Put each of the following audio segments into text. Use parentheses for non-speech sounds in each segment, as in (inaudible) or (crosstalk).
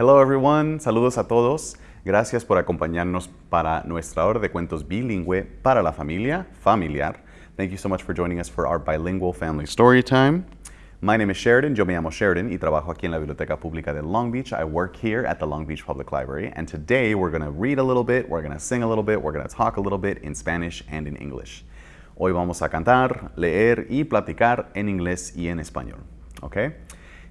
Hello everyone, saludos a todos. Gracias por acompañarnos para nuestra hora de cuentos bilingüe para la familia, familiar. Thank you so much for joining us for our bilingual family story time. My name is Sheridan, yo me llamo Sheridan y trabajo aquí en la Biblioteca Pública de Long Beach. I work here at the Long Beach Public Library and today we're going to read a little bit, we're going to sing a little bit, we're going to talk a little bit in Spanish and in English. Hoy vamos a cantar, leer y platicar en inglés y en español. ¿ok?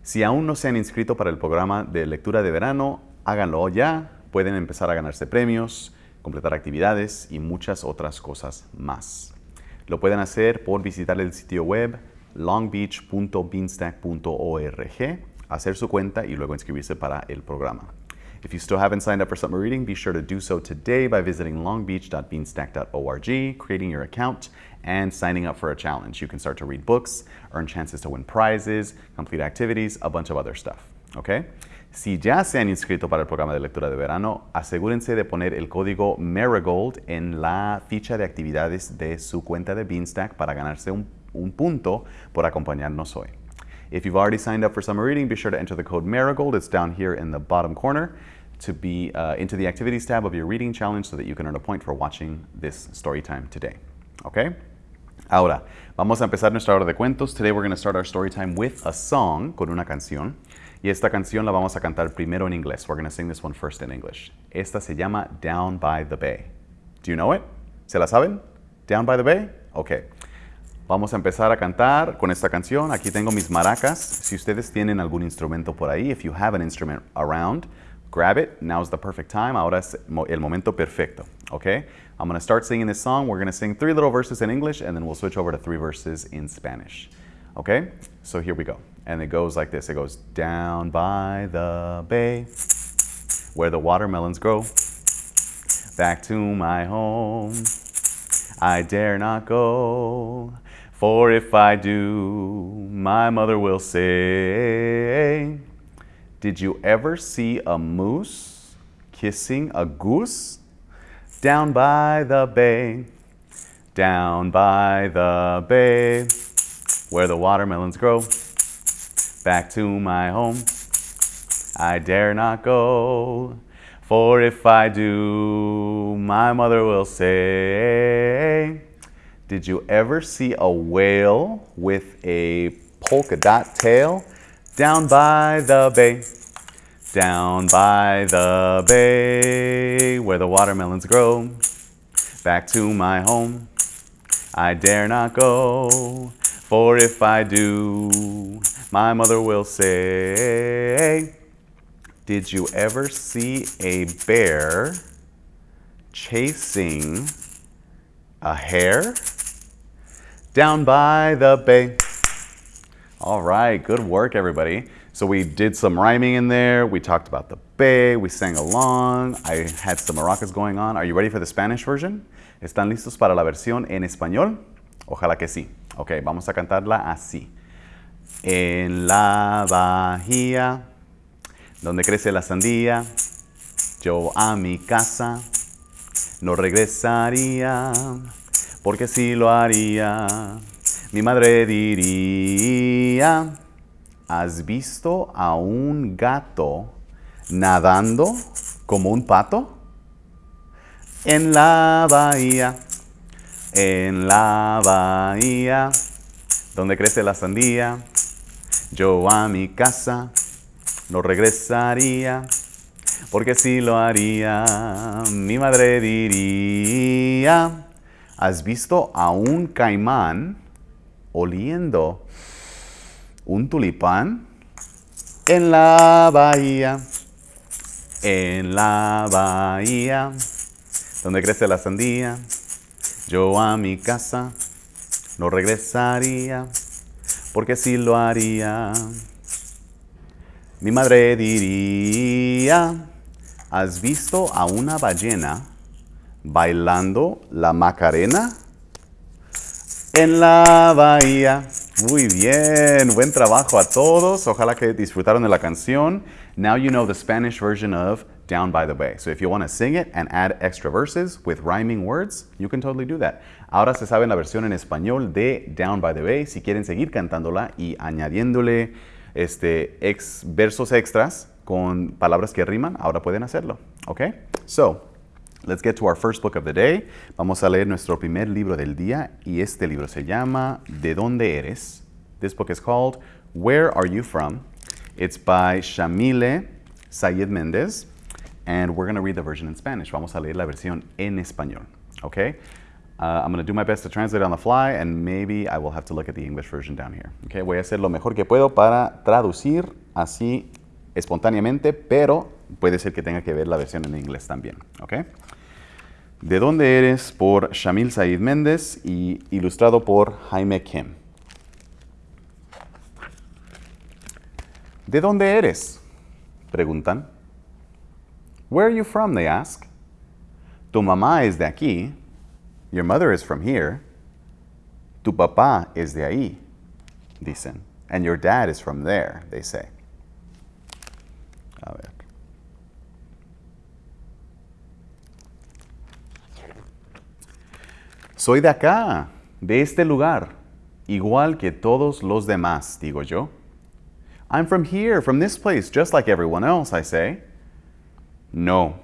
Si aún no se han inscrito para el programa de lectura de verano, háganlo ya. Pueden empezar a ganarse premios, completar actividades y muchas otras cosas más. Lo pueden hacer por visitar el sitio web longbeach.beanstack.org, hacer su cuenta y luego inscribirse para el programa. If you still haven't signed up for summer reading, be sure to do so today by visiting longbeach.beanstack.org, creating your account, and signing up for a challenge. You can start to read books, earn chances to win prizes, complete activities, a bunch of other stuff. Okay? Si ya se han inscrito para el programa de lectura de verano, asegúrense de poner el código Marigold en la ficha de actividades de su cuenta de Beanstack para ganarse un, un punto por acompañarnos hoy. If you've already signed up for summer reading, be sure to enter the code Marigold. It's down here in the bottom corner to be uh, into the activities tab of your reading challenge so that you can earn a point for watching this story time today. Okay? Ahora, vamos a empezar nuestra hora de cuentos. Today we're going to start our story time with a song, con una canción. Y esta canción la vamos a cantar primero en inglés. We're going to sing this one first in English. Esta se llama Down by the Bay. Do you know it? ¿Se la saben? Down by the Bay? Okay. Vamos a empezar a cantar con esta canción. Aquí tengo mis maracas. Si ustedes tienen algún instrumento por ahí, if you have an instrument around, grab it. Now's the perfect time. Ahora es el momento perfecto. Okay? I'm going to start singing this song. We're going to sing three little verses in English and then we'll switch over to three verses in Spanish. Okay? So here we go. And it goes like this. It goes down by the bay where the watermelons grow. Back to my home. I dare not go. For if I do, my mother will say, Did you ever see a moose kissing a goose? Down by the bay, down by the bay, where the watermelons grow. Back to my home, I dare not go. For if I do, my mother will say, Did you ever see a whale with a polka dot tail? Down by the bay, down by the bay where the watermelons grow. Back to my home, I dare not go. For if I do, my mother will say, Did you ever see a bear chasing a hare? Down by the bay. All right, good work, everybody. So we did some rhyming in there. We talked about the bay. We sang along. I had some maracas going on. Are you ready for the Spanish version? ¿Están listos para la versión en español? Ojalá que sí. Ok, vamos a cantarla así. En la bahía, donde crece la sandía, yo a mi casa no regresaría, porque si lo haría, mi madre diría, ¿Has visto a un gato nadando como un pato? En la bahía, en la bahía, donde crece la sandía, yo a mi casa no regresaría, porque si lo haría, mi madre diría, ¿has visto a un caimán oliendo un tulipán en la bahía, en la bahía, donde crece la sandía. Yo a mi casa no regresaría, porque si lo haría, mi madre diría, ¿has visto a una ballena bailando la macarena? En la bahía. Muy bien, buen trabajo a todos. Ojalá que disfrutaron de la canción. Now you know the Spanish version of Down by the Bay. So if you want to sing it and add extra verses with rhyming words, you can totally do that. Ahora se sabe la versión en español de Down by the Bay. Si quieren seguir cantándola y añadiéndole este, ex, versos extras, con palabras que riman, ahora pueden hacerlo. ¿Ok? So, let's get to our first book of the day. Vamos a leer nuestro primer libro del día y este libro se llama ¿De dónde eres? This book is called Where Are You From? It's by Shamile Sayed Mendez and we're going to read the version in Spanish. Vamos a leer la versión en español. Okay? Uh, I'm going to do my best to translate on the fly and maybe I will have to look at the English version down here. Okay? Voy a hacer lo mejor que puedo para traducir así espontáneamente, pero puede ser que tenga que ver la versión en inglés también. ¿De dónde eres? Por Shamil Said Méndez y ilustrado por Jaime Kim. ¿De dónde eres? Preguntan. Where are you from? They ask. Tu mamá es de aquí. Your mother is from here. Tu papá es de ahí, dicen. And your dad is from there, they say. Soy de acá, de este lugar, igual que todos los demás, digo yo. I'm from here, from this place, just like everyone else, I say. No.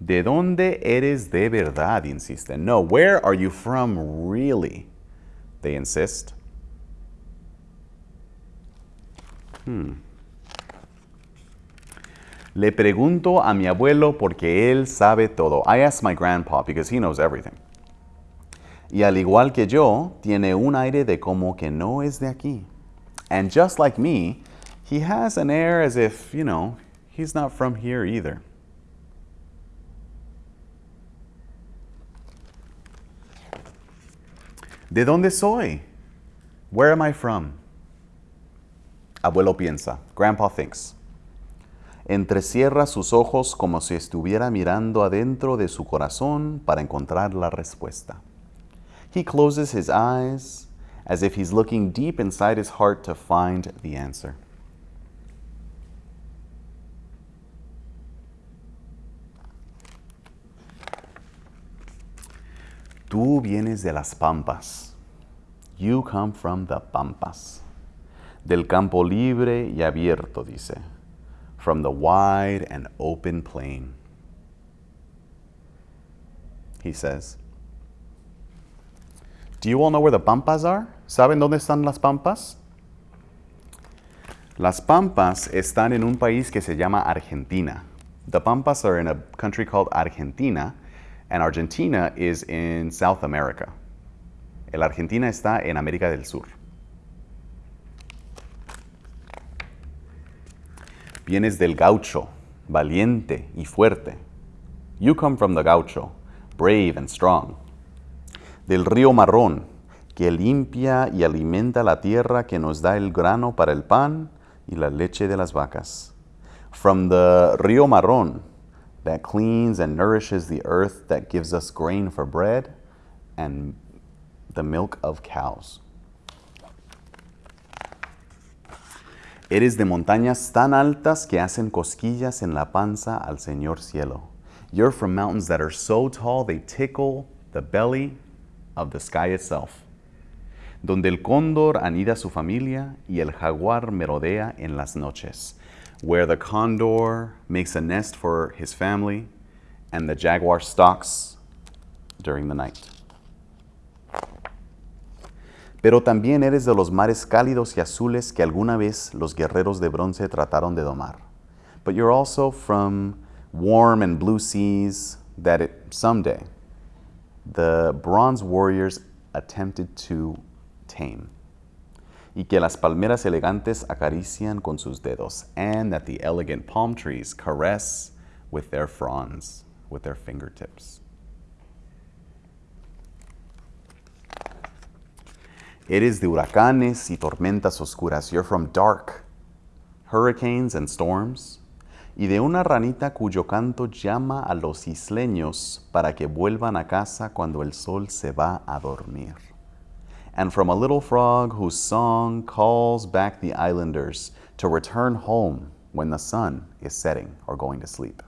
¿De dónde eres de verdad? insisten. No, where are you from really? They insist. Hmm. Le pregunto a mi abuelo porque él sabe todo. I ask my grandpa because he knows everything. Y al igual que yo, tiene un aire de como que no es de aquí. And just like me, he has an air as if, you know, he's not from here either. ¿De dónde soy? Where am I from? Abuelo piensa. Grandpa thinks. Entrecierra sus ojos como si estuviera mirando adentro de su corazón para encontrar la respuesta. He closes his eyes as if he's looking deep inside his heart to find the answer. Tú vienes de las pampas. You come from the pampas. Del campo libre y abierto, dice. From the wide and open plain. He says. Do you all know where the pampas are? ¿Saben dónde están las pampas? Las pampas están en un país que se llama Argentina. The pampas are in a country called Argentina, and Argentina is in South America. El Argentina está en América del Sur. Vienes del gaucho, valiente y fuerte. You come from the gaucho, brave and strong. Del río marrón, que limpia y alimenta la tierra que nos da el grano para el pan y la leche de las vacas. From the río marrón, that cleans and nourishes the earth that gives us grain for bread and the milk of cows. Eres de montañas tan altas que hacen cosquillas en la panza al Señor cielo. You're from mountains that are so tall they tickle the belly of the sky itself. Donde el cóndor anida su familia y el jaguar merodea en las noches. Where the condor makes a nest for his family and the jaguar stalks during the night. Pero también eres de los mares cálidos y azules que alguna vez los guerreros de bronce trataron de domar. But you're also from warm and blue seas that it, someday the bronze warriors attempted to tame. Y que las palmeras elegantes acarician con sus dedos, and that the elegant palm trees caress with their fronds, with their fingertips. Eres de huracanes y tormentas oscuras. You're from dark hurricanes and storms. Y de una ranita cuyo canto llama a los isleños para que vuelvan a casa cuando el sol se va a dormir. And from a little frog whose song calls back the islanders to return home when the sun is setting or going to sleep.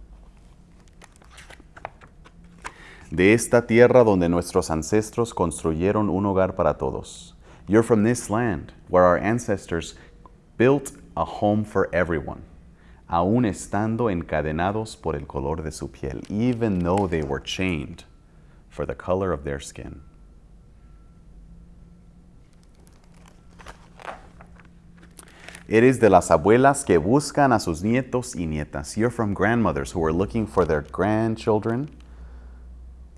De esta tierra donde nuestros ancestros construyeron un hogar para todos you're from this land where our ancestors built a home for everyone. Aún estando encadenados por el color de su piel, even though they were chained for the color of their skin. Eres de las abuelas que buscan a sus nietos y nietas. You're from grandmothers who are looking for their grandchildren,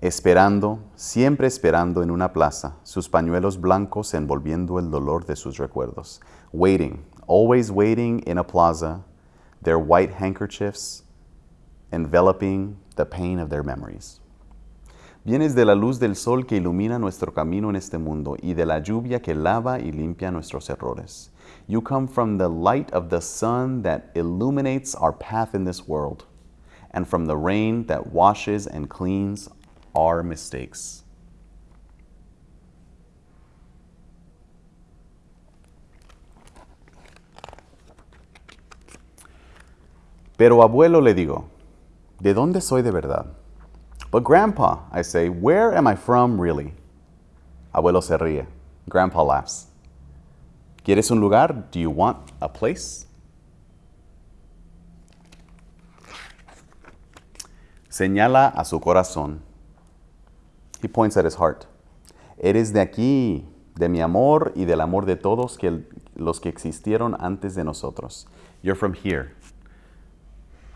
esperando, siempre esperando en una plaza, sus pañuelos blancos envolviendo el dolor de sus recuerdos. Waiting, always waiting in a plaza, their white handkerchiefs enveloping the pain of their memories. Vienes de la luz del sol que ilumina nuestro camino en este mundo y de la lluvia que lava y limpia nuestros errores. You come from the light of the sun that illuminates our path in this world, and from the rain that washes and cleans our mistakes. Pero abuelo le digo, ¿de dónde soy de verdad? But grandpa, I say, where am I from really? Abuelo se ríe. Grandpa laughs. ¿Quieres un lugar? Do you want a place? Señala a su corazón. He points at his heart. Eres de aquí, de mi amor y del amor de todos los que existieron antes de nosotros. You're from here.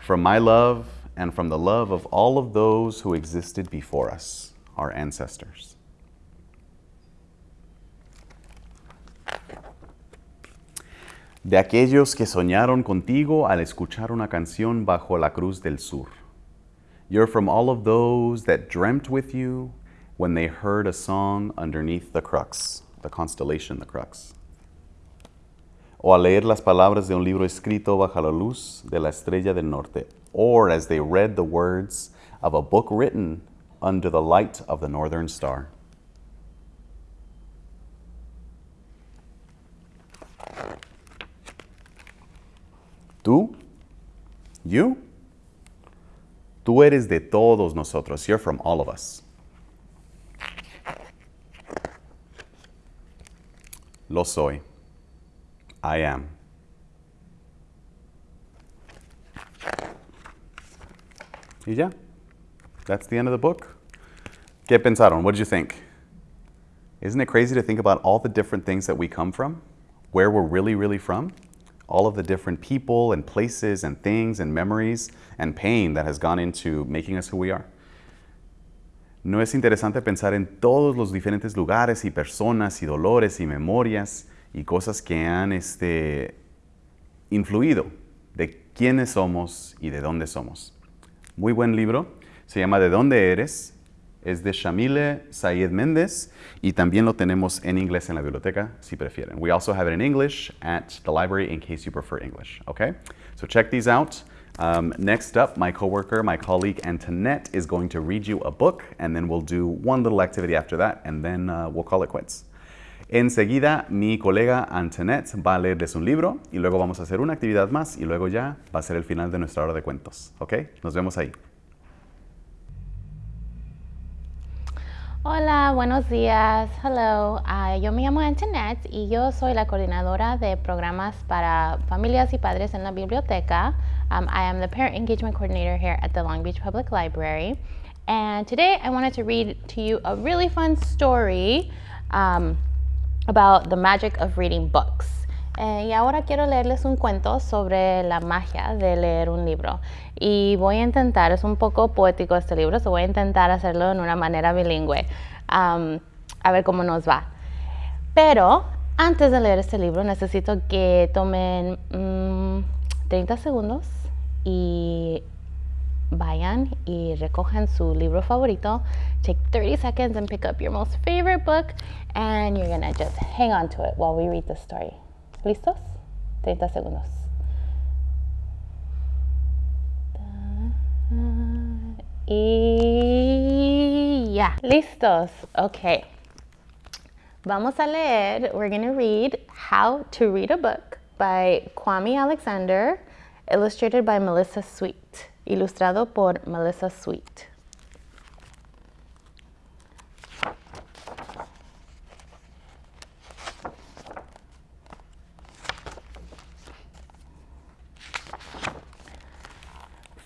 From my love and from the love of all of those who existed before us, our ancestors. de aquellos que soñaron contigo al escuchar una canción bajo la cruz del sur. You're from all of those that dreamt with you when they heard a song underneath the crux, the constellation, the crux. O al leer las palabras de un libro escrito bajo la luz de la estrella del norte, or as they read the words of a book written under the light of the northern star. Tú, you, tú eres de todos nosotros. You're from all of us. Lo soy. I am. Y ya. That's the end of the book. ¿Qué pensaron? What did you think? Isn't it crazy to think about all the different things that we come from? Where we're really, really from? all of the different people and places and things and memories and pain that has gone into making us who we are. ¿No es interesante pensar en todos los diferentes lugares y personas y dolores y memorias y cosas que han este, influido de quiénes somos y de dónde somos? Muy buen libro. Se llama ¿De dónde eres? es de Shamile Sayed Méndez y también lo tenemos en inglés en la biblioteca si prefieren. We also have it in English at the library in case you prefer English, okay? So check these out. Um, next up, my coworker, my colleague Antoinette is going to read you a book and then we'll do one little activity after that and then uh, we'll call it quits. Enseguida, mi colega Antoinette va a leerles un libro y luego vamos a hacer una actividad más y luego ya va a ser el final de nuestra hora de cuentos, ¿ok? Nos vemos ahí. Hola, buenos días. Hello, uh, yo me llamo Antoinette y yo soy la coordinadora de programas para familias y padres en la biblioteca. Um, I am the parent engagement coordinator here at the Long Beach Public Library. And today I wanted to read to you a really fun story um, about the magic of reading books. Eh, y ahora quiero leerles un cuento sobre la magia de leer un libro. Y voy a intentar, es un poco poético este libro, so voy a intentar hacerlo en una manera bilingüe. a ver cómo nos va. Pero antes de leer este libro necesito que tomen 30 mm, segundos y vayan y recojan su libro favorito. Take 30 seconds and pick up your most favorite book and you're gonna just hang on to it while we read the story. ¿Listos? 30 segundos. Y ya, listos. Ok. Vamos a leer, we're going to read How to Read a Book by Kwame Alexander, illustrated by Melissa Sweet, ilustrado por Melissa Sweet.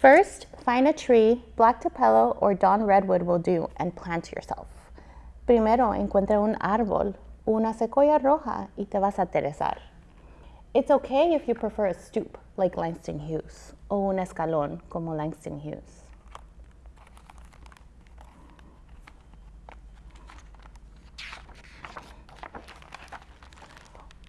First, find a tree, black tupelo or dawn redwood will do, and plant yourself. Primero, encuentra un árbol, una sequoia roja, y te vas a aterrizar. It's okay if you prefer a stoop, like Langston Hughes, o un escalón, como Langston Hughes.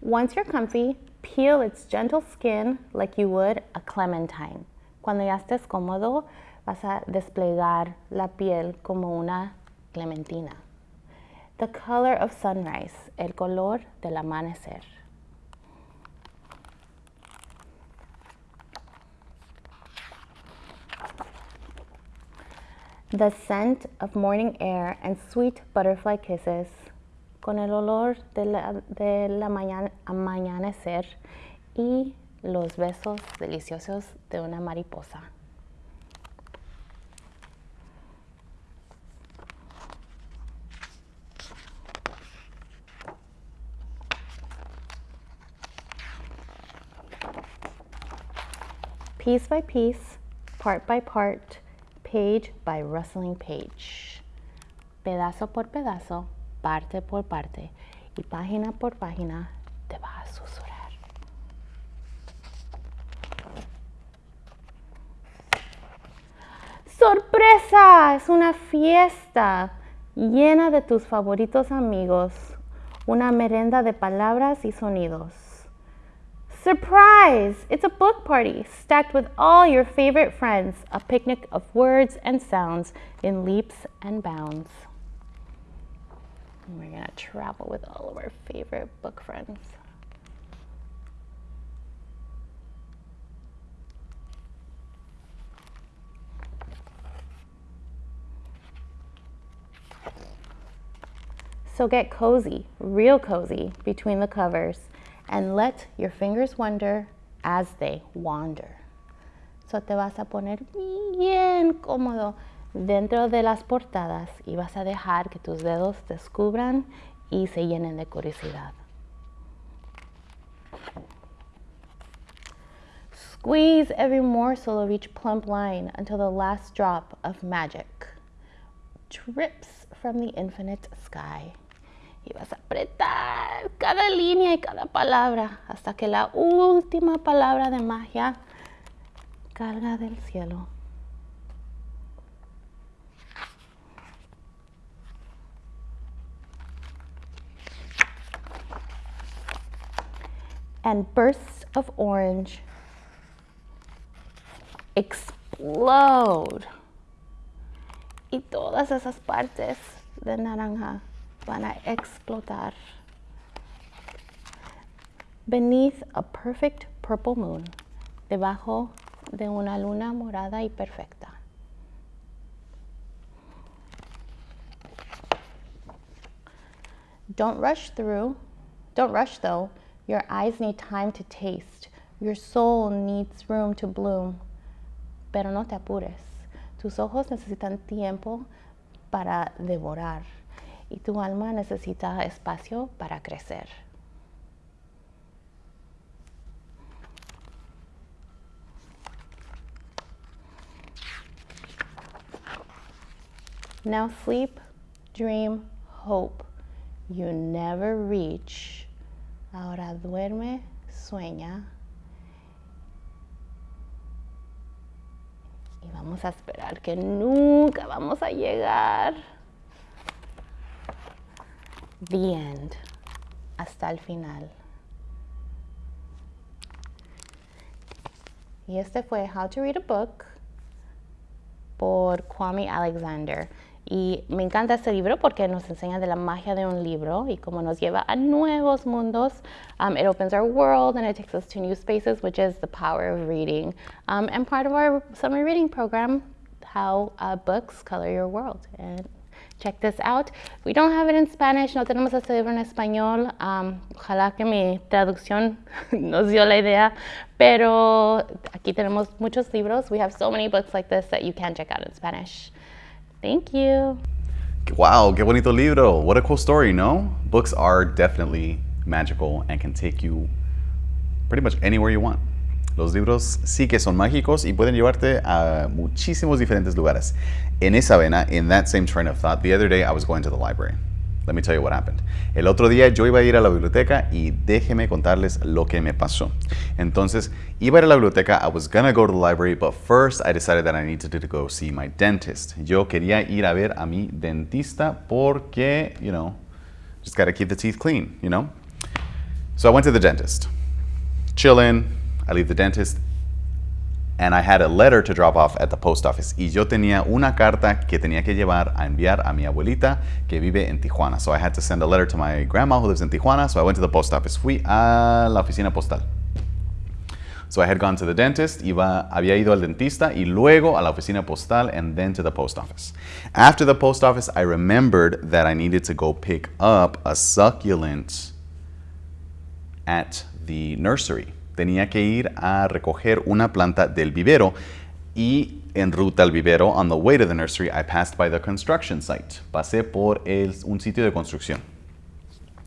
Once you're comfy, peel its gentle skin like you would a clementine. Cuando ya estés cómodo, vas a desplegar la piel como una clementina. The color of sunrise, el color del amanecer. The scent of morning air and sweet butterfly kisses con el olor de la, de la mañana, amanecer y los besos deliciosos de una mariposa. Piece by piece, part by part, page by rustling page. Pedazo por pedazo, parte por parte y página por página ¡Sorpresa! Es una fiesta llena de tus favoritos amigos, una merenda de palabras y sonidos. Surprise! It's a book party stacked with all your favorite friends, a picnic of words and sounds in leaps and bounds. And we're to travel with all of our favorite book friends. So get cozy, real cozy, between the covers and let your fingers wander as they wander. So te vas a poner bien cómodo dentro de las portadas y vas a dejar que tus dedos descubran y se llenen de curiosidad. Squeeze every morsel of each plump line until the last drop of magic drips from the infinite sky. Y vas a apretar cada línea y cada palabra hasta que la última palabra de magia carga del cielo. and bursts of orange explode. Y todas esas partes de naranja van a explotar. Beneath a perfect purple moon, debajo de una luna morada y perfecta. Don't rush through, don't rush though, your eyes need time to taste. Your soul needs room to bloom. Pero no te apures. Tus ojos necesitan tiempo para devorar y tu alma necesita espacio para crecer. Now sleep, dream, hope. You never reach Ahora duerme, sueña. Y vamos a esperar que nunca vamos a llegar. The end. Hasta el final. Y este fue How to Read a Book por Kwame Alexander. Y me encanta este libro porque nos enseña de la magia de un libro y cómo nos lleva a nuevos mundos. Um, it opens our world and it takes us to new spaces, which is the power of reading. Um, and part of our summer reading program, how uh, books color your world. And check this out. We don't have it in Spanish, no tenemos este libro en español. Um, ojalá que mi traducción (laughs) nos dio la idea, pero aquí tenemos muchos libros. We have so many books like this that you can check out in Spanish. Thank you. Wow, qué bonito libro. What a cool story, no? Books are definitely magical and can take you pretty much anywhere you want. Los libros sí que son mágicos y pueden llevarte a muchísimos diferentes lugares. En esa vena, in that same train of thought, the other day I was going to the library. Let me tell you what happened. El otro día yo iba a ir a la biblioteca y déjeme contarles lo que me pasó. Entonces, iba a ir a la biblioteca, I was gonna go to the library, but first I decided that I needed to go see my dentist. Yo quería ir a ver a mi dentista porque, you know, just gotta keep the teeth clean, you know? So I went to the dentist. Chillin', I leave the dentist, and I had a letter to drop off at the post office. Y yo tenía una carta que tenía que llevar a enviar a mi abuelita que vive en Tijuana. So I had to send a letter to my grandma who lives in Tijuana. So I went to the post office. Fui a la oficina postal. So I had gone to the dentist, iba, había ido al dentista y luego a la oficina postal and then to the post office. After the post office, I remembered that I needed to go pick up a succulent at the nursery. Tenía que ir a recoger una planta del vivero y en ruta al vivero, on the way to the nursery, I passed by the construction site. Pasé por el, un sitio de construcción.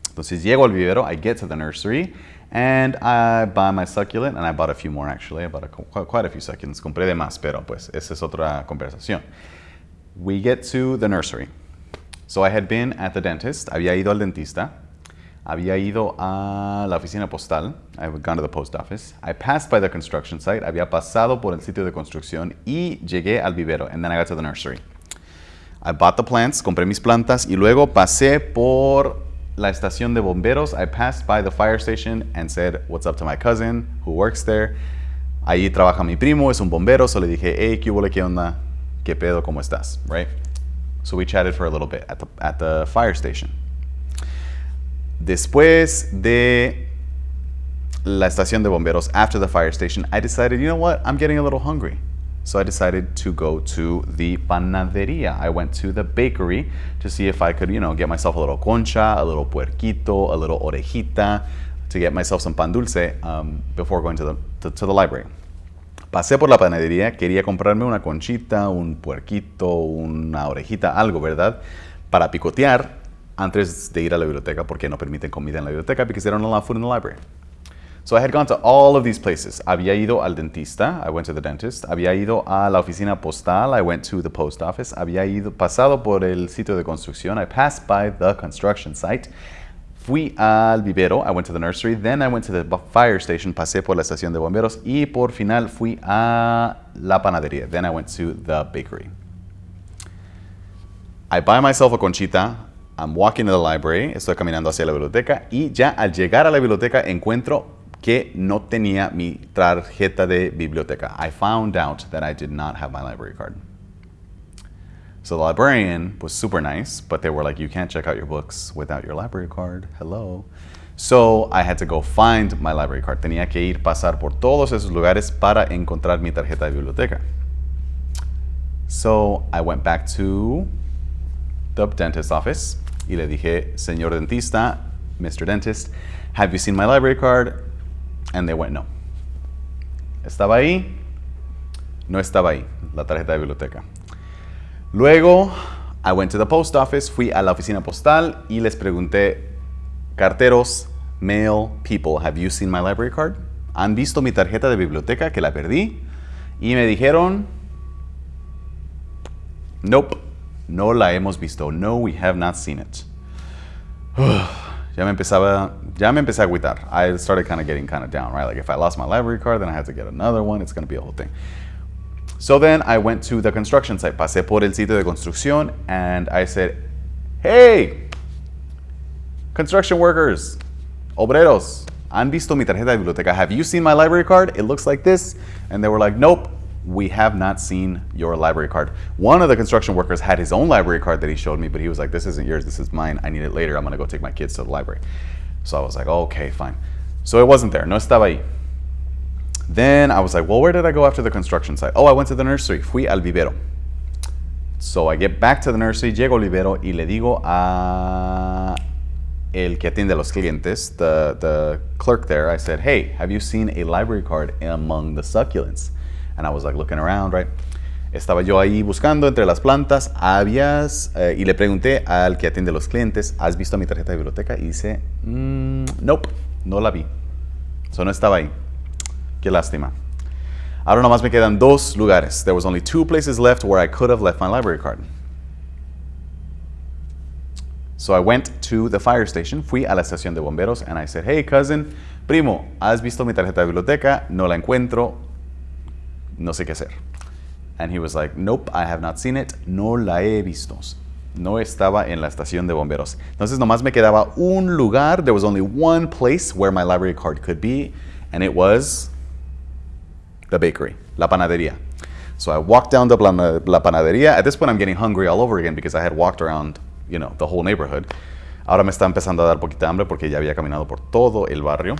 Entonces llego al vivero, I get to the nursery, and I buy my succulent, and I bought a few more actually. I bought quite a few succulents. Compré de más, pero pues esa es otra conversación. We get to the nursery. So I had been at the dentist, había ido al dentista, había ido a la oficina postal, I had gone to the post office, I passed by the construction site, había pasado por el sitio de construcción y llegué al vivero, and then I got to the nursery. I bought the plants, compré mis plantas y luego pasé por la estación de bomberos. I passed by the fire station and said, what's up to my cousin who works there. Ahí trabaja mi primo, es un bombero, so le dije, hey, ¿qué huele, qué onda? ¿Qué pedo, cómo estás? Right? So we chatted for a little bit at the, at the fire station. Después de la estación de bomberos, after the fire station, I decided, you know what, I'm getting a little hungry. So I decided to go to the panaderia. I went to the bakery to see if I could, you know, get myself a little concha, a little puerquito, a little orejita, to get myself some pan dulce um, before going to the, to, to the library. Pasé por la panadería, quería comprarme una conchita, un puerquito, una orejita, algo, ¿verdad? Para picotear antes de ir a la biblioteca porque no permiten comida en la biblioteca because they don't allow food in the library. So I had gone to all of these places. Había ido al dentista, I went to the dentist. Había ido a la oficina postal, I went to the post office. Había ido, pasado por el sitio de construcción, I passed by the construction site. Fui al vivero, I went to the nursery, then I went to the fire station, pasé por la estación de bomberos y por final fui a la panadería. Then I went to the bakery. I buy myself a conchita, I'm walking to the library, estoy caminando hacia la biblioteca y ya al llegar a la biblioteca encuentro que no tenía mi tarjeta de biblioteca. I found out that I did not have my library card. So the librarian was super nice, but they were like, you can't check out your books without your library card. Hello. So I had to go find my library card. Tenía que ir pasar por todos esos lugares para encontrar mi tarjeta de biblioteca. So I went back to the dentist's office y le dije, señor dentista, Mr. Dentist, have you seen my library card? And they went, no. ¿Estaba ahí? No estaba ahí, la tarjeta de biblioteca. Luego, I went to the post office, fui a la oficina postal y les pregunté, carteros, mail, people, have you seen my library card? ¿Han visto mi tarjeta de biblioteca que la perdí? Y me dijeron, nope, no la hemos visto. No, we have not seen it. (sighs) ya me empezaba, ya me empecé a agüitar. I started kind of getting kind of down, right? Like if I lost my library card, then I had to get another one. It's going to be a whole thing. So then I went to the construction site. Pasé por el sitio de construcción and I said, hey, construction workers, obreros, ¿han visto mi tarjeta de biblioteca? Have you seen my library card? It looks like this. And they were like, nope, we have not seen your library card. One of the construction workers had his own library card that he showed me, but he was like, this isn't yours, this is mine. I need it later. I'm going to go take my kids to the library. So I was like, okay, fine. So it wasn't there. No estaba ahí. Then I was like, well, where did I go after the construction site? Oh, I went to the nursery. Fui al vivero. So I get back to the nursery, llego al vivero y le digo a el que atiende los clientes, the, the clerk there, I said, hey, have you seen a library card among the succulents? And I was like looking around, right? Estaba yo ahí buscando entre las plantas, habías, eh, y le pregunté al que atiende los clientes, ¿has visto mi tarjeta de biblioteca? Y dice, mm, nope, no la vi. Eso no estaba ahí. Qué lástima. Ahora nomás me quedan dos lugares. There was only two places left where I could have left my library card. So I went to the fire station, fui a la estación de bomberos, and I said, hey cousin, primo, ¿has visto mi tarjeta de biblioteca? No la encuentro, no sé qué hacer. And he was like, nope, I have not seen it, no la he visto. No estaba en la estación de bomberos. Entonces nomás me quedaba un lugar, there was only one place where my library card could be, and it was the bakery, la panadería. So I walked down la, la panadería. At this point, I'm getting hungry all over again because I had walked around you know, the whole neighborhood. Ahora me está empezando a dar poquita hambre porque ya había caminado por todo el barrio.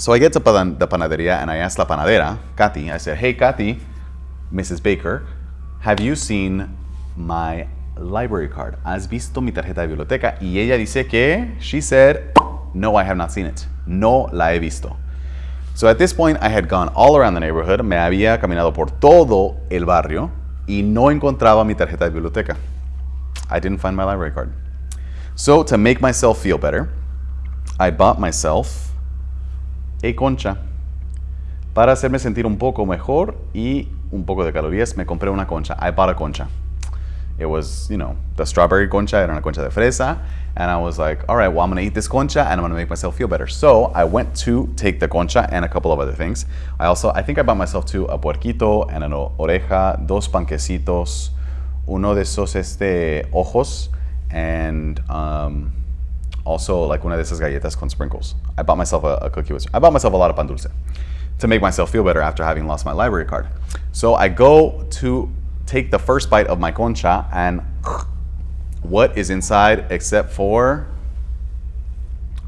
So I get to the panadería and I ask la panadera, Kathy, I said, hey Kathy, Mrs. Baker, have you seen my library card? ¿Has visto mi tarjeta de biblioteca? Y ella dice que, she said, no, I have not seen it. No la he visto. So at this point, I had gone all around the neighborhood, me había caminado por todo el barrio y no encontraba mi tarjeta de biblioteca. I didn't find my library card. So to make myself feel better, I bought myself a concha. Para hacerme sentir un poco mejor y un poco de calorías, me compré una concha. I bought a concha. It was, you know, the strawberry concha, era una concha de fresa. And I was like, all right, well, I'm gonna eat this concha and I'm gonna make myself feel better. So I went to take the concha and a couple of other things. I also, I think I bought myself too a puerquito and an oreja, dos panquecitos, uno de esos este, ojos and um, also like una de esas galletas con sprinkles. I bought myself a, a, cookie with, I bought myself a lot of pan dulce to make myself feel better after having lost my library card. So I go to take the first bite of my concha and what is inside except for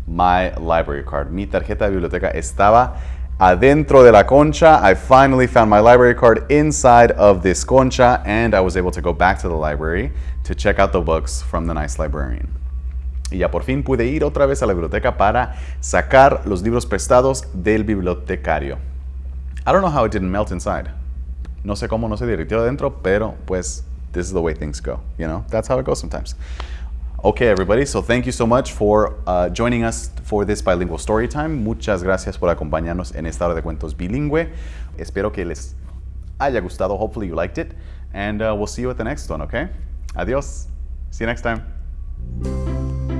my library card. Mi tarjeta de biblioteca estaba adentro de la concha. I finally found my library card inside of this concha and I was able to go back to the library to check out the books from the nice librarian. Y ya por fin pude ir otra vez a la biblioteca para sacar los libros prestados del bibliotecario. I don't know how it didn't melt inside. No sé cómo no se derritió adentro, pero pues this is the way things go, you know? That's how it goes sometimes. Okay, everybody, so thank you so much for uh, joining us for this bilingual story time. Muchas gracias por acompañarnos en esta hora de cuentos bilingüe. Espero que les haya gustado. Hopefully you liked it. And uh, we'll see you at the next one, okay? Adios. See you next time.